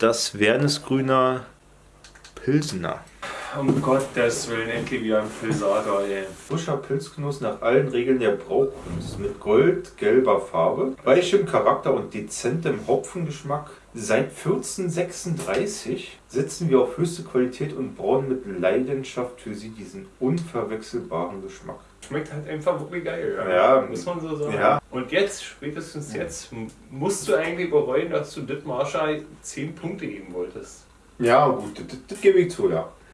das Wernesgrüner Pilsener. Um Gottes Willen, endlich wieder ein Pilsager, ey. Frischer Pilzgenuss nach allen Regeln der Braukunst. Mit goldgelber Farbe, weichem Charakter und dezentem Hopfengeschmack. Seit 1436 setzen wir auf höchste Qualität und brauen mit Leidenschaft für sie diesen unverwechselbaren Geschmack. Schmeckt halt einfach wirklich geil. Ja. Muss man so sagen. Ja. Und jetzt, spätestens jetzt, musst du eigentlich bereuen, dass du Dittmarscher 10 Punkte geben wolltest. Ja, gut, das, das gebe ich zu, ja.